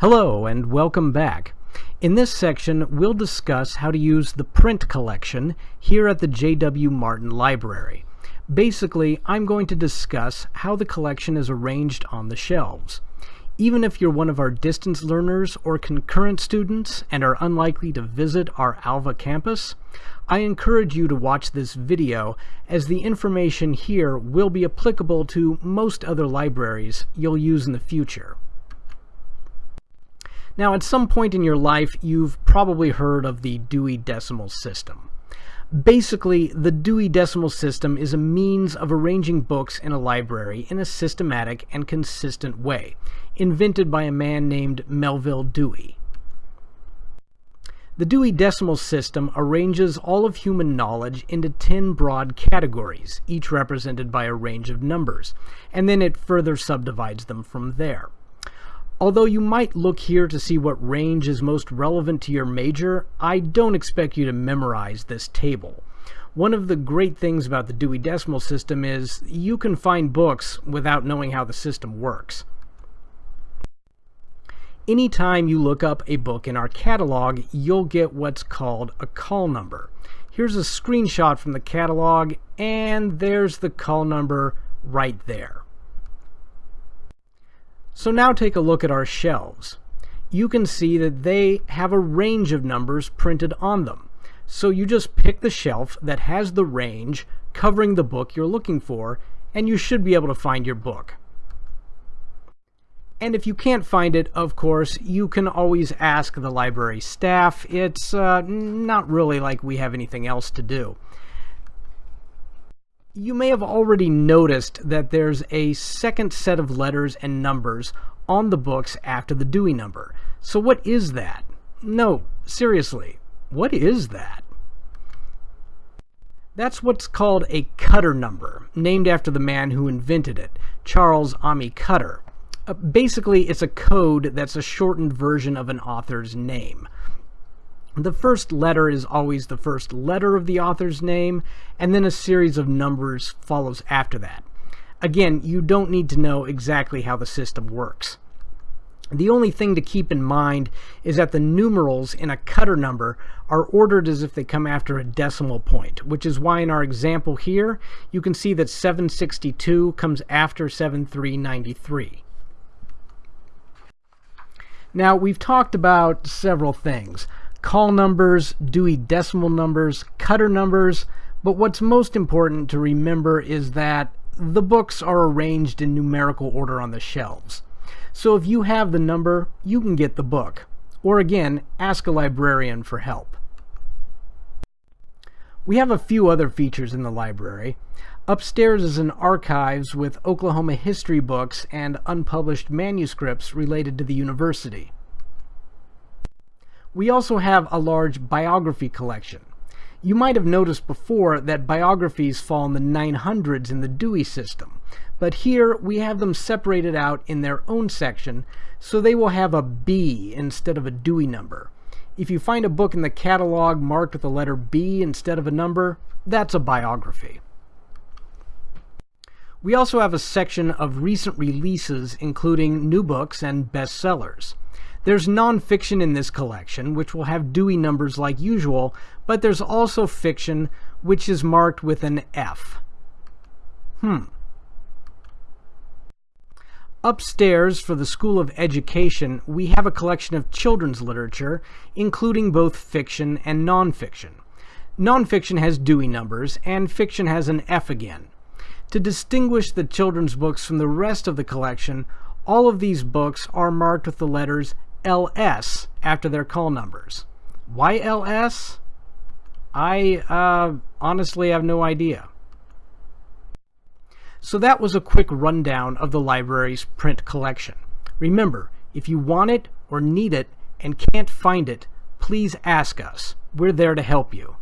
Hello and welcome back. In this section, we'll discuss how to use the print collection here at the J.W. Martin Library. Basically, I'm going to discuss how the collection is arranged on the shelves. Even if you're one of our distance learners or concurrent students and are unlikely to visit our Alva campus, I encourage you to watch this video as the information here will be applicable to most other libraries you'll use in the future. Now, at some point in your life, you've probably heard of the Dewey Decimal System. Basically, the Dewey Decimal System is a means of arranging books in a library in a systematic and consistent way, invented by a man named Melvil Dewey. The Dewey Decimal System arranges all of human knowledge into 10 broad categories, each represented by a range of numbers, and then it further subdivides them from there. Although you might look here to see what range is most relevant to your major, I don't expect you to memorize this table. One of the great things about the Dewey Decimal System is you can find books without knowing how the system works. Anytime you look up a book in our catalog, you'll get what's called a call number. Here's a screenshot from the catalog, and there's the call number right there. So now take a look at our shelves. You can see that they have a range of numbers printed on them. So you just pick the shelf that has the range covering the book you're looking for, and you should be able to find your book. And if you can't find it, of course, you can always ask the library staff. It's uh, not really like we have anything else to do. You may have already noticed that there's a second set of letters and numbers on the books after the Dewey number. So what is that? No, seriously, what is that? That's what's called a Cutter number, named after the man who invented it, Charles Ammi Cutter. Uh, basically, it's a code that's a shortened version of an author's name. The first letter is always the first letter of the author's name, and then a series of numbers follows after that. Again, you don't need to know exactly how the system works. The only thing to keep in mind is that the numerals in a cutter number are ordered as if they come after a decimal point, which is why in our example here, you can see that 762 comes after 7393. Now, we've talked about several things call numbers, Dewey Decimal numbers, cutter numbers, but what's most important to remember is that the books are arranged in numerical order on the shelves. So if you have the number, you can get the book. Or again, ask a librarian for help. We have a few other features in the library. Upstairs is an archives with Oklahoma history books and unpublished manuscripts related to the university. We also have a large biography collection. You might have noticed before that biographies fall in the 900s in the Dewey system, but here we have them separated out in their own section, so they will have a B instead of a Dewey number. If you find a book in the catalog marked with the letter B instead of a number, that's a biography. We also have a section of recent releases including new books and bestsellers. There's nonfiction in this collection, which will have Dewey numbers like usual, but there's also fiction, which is marked with an F. Hmm. Upstairs, for the School of Education, we have a collection of children's literature, including both fiction and nonfiction. Nonfiction has Dewey numbers, and fiction has an F again. To distinguish the children's books from the rest of the collection, all of these books are marked with the letters LS after their call numbers. Why LS? I uh, honestly have no idea. So that was a quick rundown of the library's print collection. Remember, if you want it or need it and can't find it, please ask us. We're there to help you.